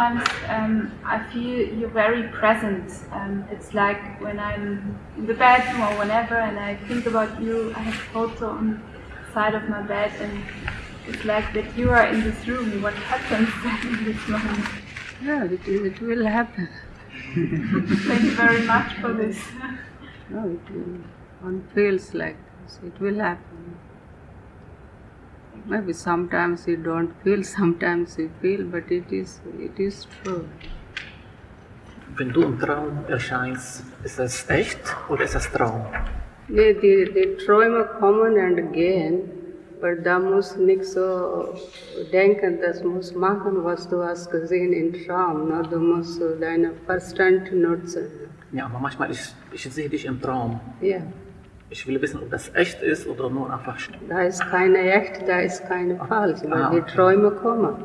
Sometimes um, I feel you're very present. Um, it's like when I'm in the bedroom or whenever, and I think about you. I have a photo on the side of my bed, and it's like that you are in this room. What happens in this moment? Yeah, it, it will happen. Thank you very much for this. No, it will, one feels like this. It will happen. Maybe sometimes you don't feel, sometimes you feel, but it is it is true. Wenn du im Traum erscheinst, ist das echt oder ist das Traum? Die, die, die Träume kommen und gehen, aber da muss nicht so denken, das muss machen, was du hast gesehen im Traum. Ne? Du musst deinen Verstand nutzen. Ja, aber manchmal, ich, ich sehe dich im Traum. Ja, Ich will wissen, ob das echt ist oder nur einfach da ist keine echt, da ist keine falsch, weil Ah, die okay. Träume kommen.